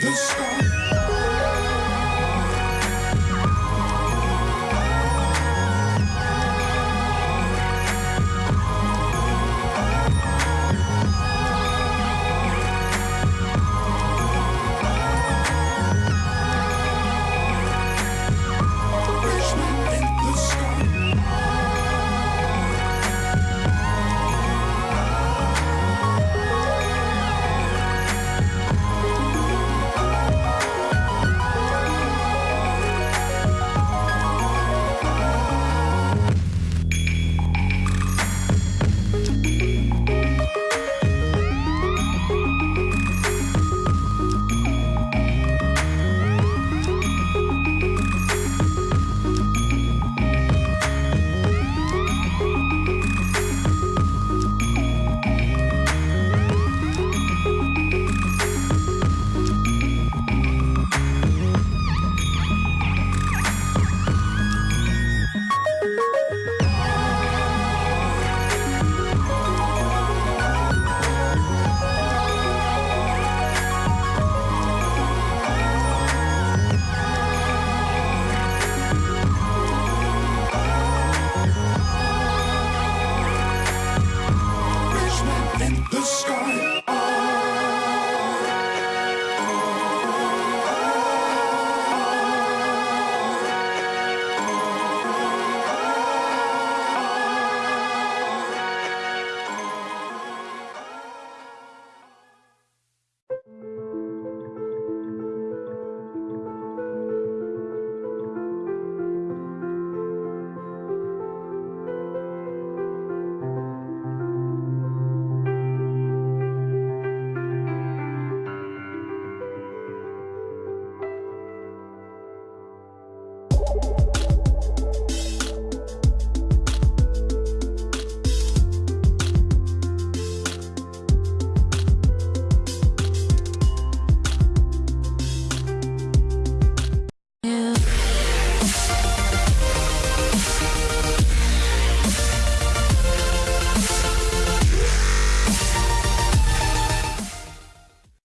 the sky.